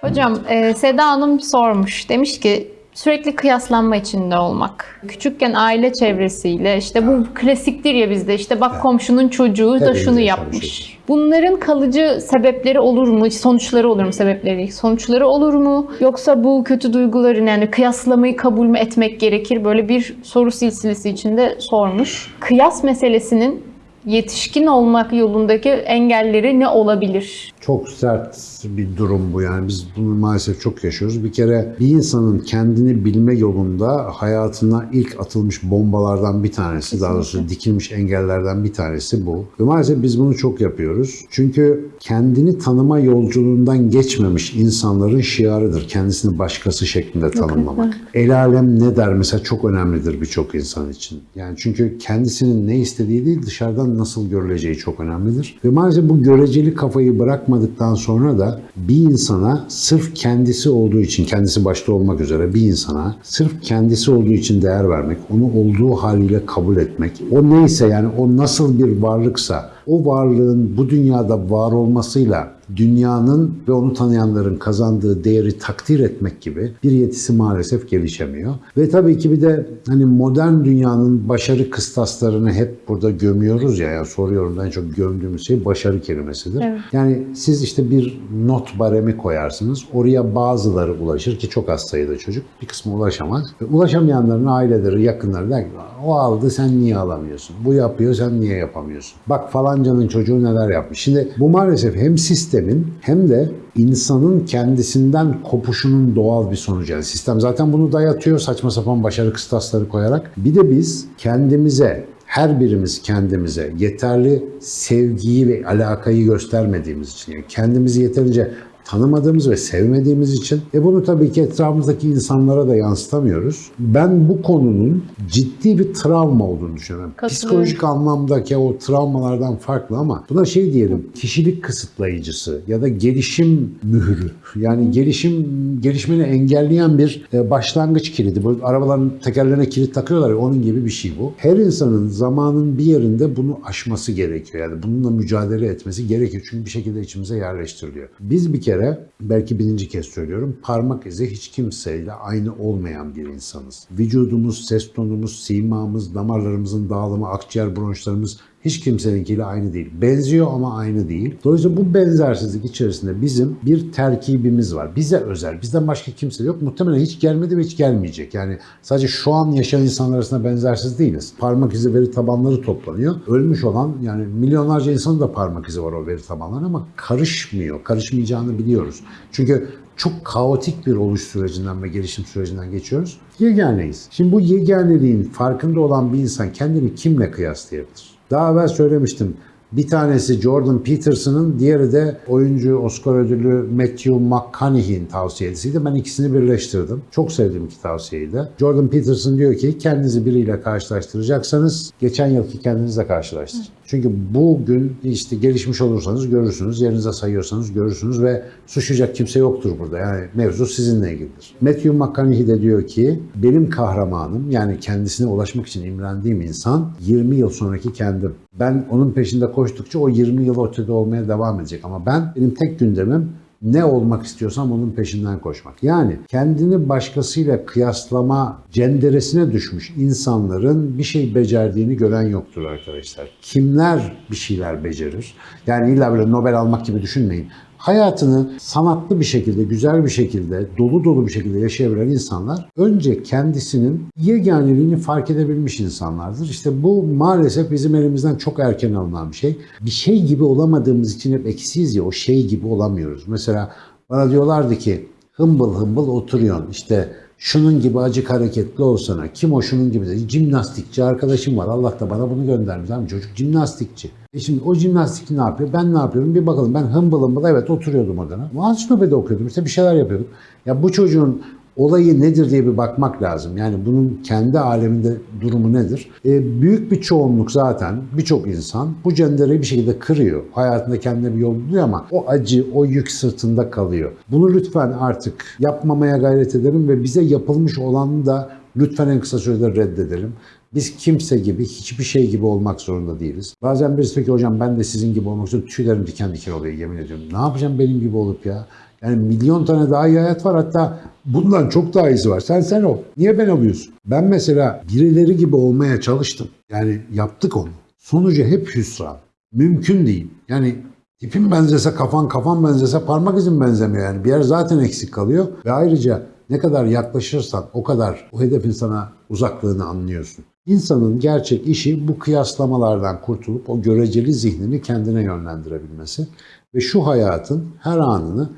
Hocam e, Seda Hanım sormuş. Demiş ki sürekli kıyaslanma içinde olmak. Küçükken aile çevresiyle işte bu klasiktir ya bizde işte bak komşunun çocuğu da Hepimiz şunu yapmış. Bunların kalıcı sebepleri olur mu? Sonuçları olur mu sebepleri? Sonuçları olur mu? Yoksa bu kötü duyguların yani kıyaslamayı kabul mü etmek gerekir? Böyle bir soru silsilesi içinde sormuş. Kıyas meselesinin yetişkin olmak yolundaki engelleri ne olabilir? Çok sert bir durum bu yani biz bunu maalesef çok yaşıyoruz. Bir kere bir insanın kendini bilme yolunda hayatına ilk atılmış bombalardan bir tanesi, daha doğrusu dikilmiş engellerden bir tanesi bu. Ve maalesef biz bunu çok yapıyoruz. Çünkü kendini tanıma yolculuğundan geçmemiş insanların şiarıdır. Kendisini başkası şeklinde tanımlamak. El alem ne der mesela çok önemlidir birçok insan için. Yani çünkü kendisinin ne istediği değil dışarıdan nasıl görüleceği çok önemlidir. Ve maalesef bu göreceli kafayı bırakmadıktan sonra da bir insana sırf kendisi olduğu için, kendisi başta olmak üzere bir insana sırf kendisi olduğu için değer vermek, onu olduğu haliyle kabul etmek, o neyse yani o nasıl bir varlıksa o varlığın bu dünyada var olmasıyla dünyanın ve onu tanıyanların kazandığı değeri takdir etmek gibi bir yetisi maalesef gelişemiyor. Ve tabii ki bir de hani modern dünyanın başarı kıstaslarını hep burada gömüyoruz ya, yani soruyorum en çok gömdüğümüz şey başarı kelimesidir. Evet. Yani siz işte bir not baremi koyarsınız. Oraya bazıları ulaşır ki çok az sayıda çocuk. Bir kısmı ulaşamaz. Ve ulaşamayanların aileleri, yakınları der ki o aldı sen niye alamıyorsun? Bu yapıyor sen niye yapamıyorsun? Bak falancanın çocuğu neler yapmış. Şimdi bu maalesef hem sistemin hem de insanın kendisinden kopuşunun doğal bir sonucu. Yani sistem zaten bunu dayatıyor saçma sapan başarı kıstasları koyarak. Bir de biz kendimize her birimiz kendimize yeterli sevgiyi ve alakayı göstermediğimiz için, yani kendimizi yeterince tanımadığımız ve sevmediğimiz için e bunu tabii ki etrafımızdaki insanlara da yansıtamıyoruz. Ben bu konunun ciddi bir travma olduğunu düşünüyorum. Psikolojik anlamdaki o travmalardan farklı ama buna şey diyelim kişilik kısıtlayıcısı ya da gelişim mührü. Yani gelişim gelişmeni engelleyen bir e, başlangıç kilidi. Bu arabaların tekerlerine kilit takıyorlar ya onun gibi bir şey bu. Her insanın zamanın bir yerinde bunu aşması gerekiyor. Yani bununla mücadele etmesi gerekiyor. Çünkü bir şekilde içimize yerleştiriliyor. Biz bir kere belki birinci kez söylüyorum parmak izi hiç kimseyle aynı olmayan bir insanız. Vücudumuz, ses tonumuz, simamız, damarlarımızın dağılımı, akciğer bronşlarımız hiç kimseninkiyle aynı değil. Benziyor ama aynı değil. Dolayısıyla bu benzersizlik içerisinde bizim bir terkibimiz var. Bize özel. Bizden başka kimse yok. Muhtemelen hiç gelmedi ve hiç gelmeyecek. Yani sadece şu an yaşayan insanlar arasında benzersiz değiliz. Parmak izi veri tabanları toplanıyor. Ölmüş olan yani milyonlarca insanın da parmak izi var o veri tabanlarına ama karışmıyor. Karışmayacağını biliyoruz. Çünkü çok kaotik bir oluş sürecinden ve gelişim sürecinden geçiyoruz. Yeganeyiz. Şimdi bu yeganeliğin farkında olan bir insan kendini kimle kıyaslayabilir? Daha evvel söylemiştim. Bir tanesi Jordan Peterson'ın, diğeri de oyuncu Oscar ödüllü Matthew McConaughey'in tavsiyesiydi. Ben ikisini birleştirdim. Çok sevdiğim iki tavsiyeyi. Jordan Peterson diyor ki kendinizi biriyle karşılaştıracaksanız geçen yılki kendinizle karşılaştırın. Çünkü bugün işte gelişmiş olursanız görürsünüz, yerinize sayıyorsanız görürsünüz ve suçlayacak kimse yoktur burada. Yani mevzu sizinle ilgilidir. Matthew McConaughey de diyor ki benim kahramanım yani kendisine ulaşmak için imrendiğim insan 20 yıl sonraki kendim. Ben onun peşinde koştukça o 20 yıl ötede olmaya devam edecek ama ben benim tek gündemim ne olmak istiyorsam onun peşinden koşmak. Yani kendini başkasıyla kıyaslama cenderesine düşmüş insanların bir şey becerdiğini gören yoktur arkadaşlar. Kimler bir şeyler becerir? Yani illa böyle Nobel almak gibi düşünmeyin. Hayatını sanatlı bir şekilde, güzel bir şekilde, dolu dolu bir şekilde yaşayabilen insanlar önce kendisinin yeganeliğini fark edebilmiş insanlardır. İşte bu maalesef bizim elimizden çok erken alınan bir şey. Bir şey gibi olamadığımız için hep eksiyiz ya o şey gibi olamıyoruz. Mesela bana diyorlardı ki hımbıl hımbıl oturuyorsun işte şunun gibi acık hareketli olsana. Kim o şunun gibi dedi. Jimnastikçi arkadaşım var. Allah da bana bunu göndermiş. Abi çocuk jimnastikçi. E şimdi o jimnastikçi ne yapıyor? Ben ne yapıyorum? Bir bakalım. Ben hımbıl hımbıl evet oturuyordum odana. Ansiklopedi okuyordum. İşte bir şeyler yapıyordum. Ya bu çocuğun olayı nedir diye bir bakmak lazım. Yani bunun kendi aleminde durumu nedir? E, büyük bir çoğunluk zaten birçok insan bu cendereyi bir şekilde kırıyor. Hayatında kendine bir yol buluyor ama o acı, o yük sırtında kalıyor. Bunu lütfen artık yapmamaya gayret edelim ve bize yapılmış olanı da lütfen en kısa sürede reddedelim. Biz kimse gibi, hiçbir şey gibi olmak zorunda değiliz. Bazen birisi diyor ki hocam ben de sizin gibi olmak istiyorum. Tüylerim diken diken oluyor yemin ediyorum. Ne yapacağım benim gibi olup ya? Yani milyon tane daha iyi hayat var hatta bundan çok daha iyisi var. Sen sen ol. Niye ben oluyorsun? Ben mesela birileri gibi olmaya çalıştım. Yani yaptık onu. Sonucu hep hüsran. Mümkün değil. Yani tipin benzese kafan, kafan benzese parmak izin benzemiyor yani. Bir yer zaten eksik kalıyor ve ayrıca ne kadar yaklaşırsan o kadar o hedefin sana uzaklığını anlıyorsun. İnsanın gerçek işi bu kıyaslamalardan kurtulup o göreceli zihnini kendine yönlendirebilmesi ve şu hayatın her anını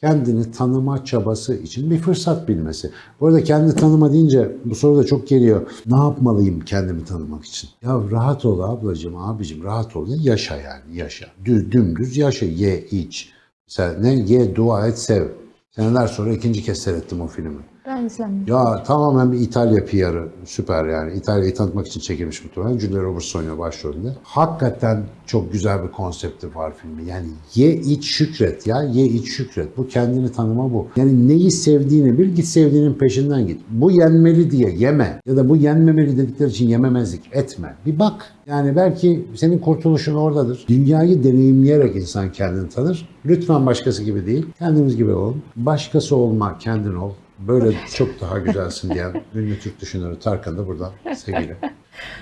kendini tanıma çabası için bir fırsat bilmesi. Bu arada kendi tanıma deyince bu soru da çok geliyor. Ne yapmalıyım kendimi tanımak için? Ya rahat ol ablacığım, abicim rahat ol. Yaşa yani yaşa. Düz, dümdüz yaşa. Ye, iç. Mesela ne? Ye, dua et, sev. Seneler sonra ikinci kez seyrettim o filmi. Ben izlemedim. Ya tamamen bir İtalya PR'ı. Süper yani. İtalya'yı tanıtmak için çekilmiş muhtemelen. Julia Roberts oynuyor başrolünde. Hakikaten çok güzel bir konsepti var filmi. Yani ye iç şükret ya. Ye iç şükret. Bu kendini tanıma bu. Yani neyi sevdiğini bil git sevdiğinin peşinden git. Bu yenmeli diye yeme. Ya da bu yenmemeli dedikleri için yememezlik etme. Bir bak. Yani belki senin kurtuluşun oradadır. Dünyayı deneyimleyerek insan kendini tanır. Lütfen başkası gibi değil. Kendimiz gibi olun. Başkası olma, kendin ol. Böyle çok daha güzelsin diyen ünlü Türk düşünürü Tarkan da buradan sevgilim.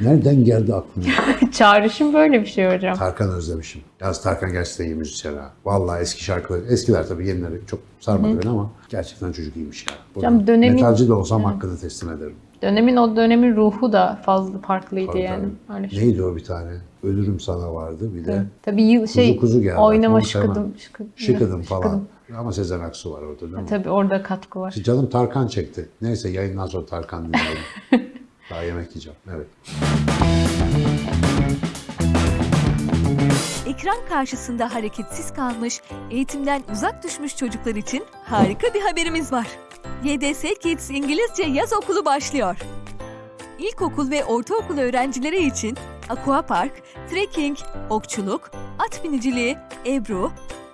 Nereden geldi aklına? Çağrışım böyle bir şey hocam. Tarkan özlemişim. Yalnız Tarkan gerçekten iyi müzisyen ha. Vallahi eski şarkıları, eskiler tabii yenileri çok sarmadı beni ama gerçekten çocuk iyiymiş ya. Hocam dönemin- Metalci de olsam hakkını teslim ederim. Dönemin o dönemin ruhu da fazla farklıydı Tabii, yani. tabii. Öyle şey. Neydi o bir tane? Ölürüm sana vardı bir de. Tabii yıl şey Kuzu kuzu geldi. oynama şıkıdım. şıkıdım. Şıkıdım falan. Ama Sezen Aksu var orada değil mi? Tabii orada katkı var. Canım Tarkan çekti. Neyse yayından sonra Tarkan dinleyelim. Daha yemek yiyeceğim. Evet. Ekran karşısında hareketsiz kalmış, eğitimden uzak düşmüş çocuklar için harika bir haberimiz var. YDS Kids İngilizce Yaz Okulu başlıyor. İlkokul ve ortaokul öğrencileri için aquapark, trekking, okçuluk, at biniciliği, ebru,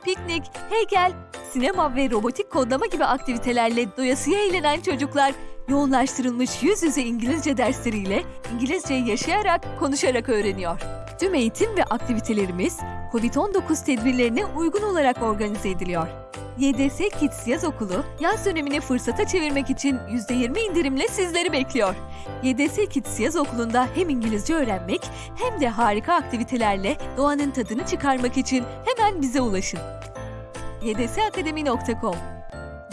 piknik, heykel, sinema ve robotik kodlama gibi aktivitelerle doyasıya eğlenen çocuklar yoğunlaştırılmış yüz yüze İngilizce dersleriyle İngilizceyi yaşayarak, konuşarak öğreniyor. Tüm eğitim ve aktivitelerimiz COVID-19 tedbirlerine uygun olarak organize ediliyor. YDS Kids Yaz Okulu, yaz dönemini fırsata çevirmek için %20 indirimle sizleri bekliyor. YDS Kids Yaz Okulu'nda hem İngilizce öğrenmek hem de harika aktivitelerle doğanın tadını çıkarmak için hemen bize ulaşın. ydsakademi.com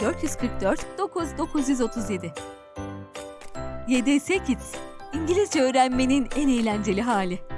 444 9937 YDS Kids, İngilizce öğrenmenin en eğlenceli hali.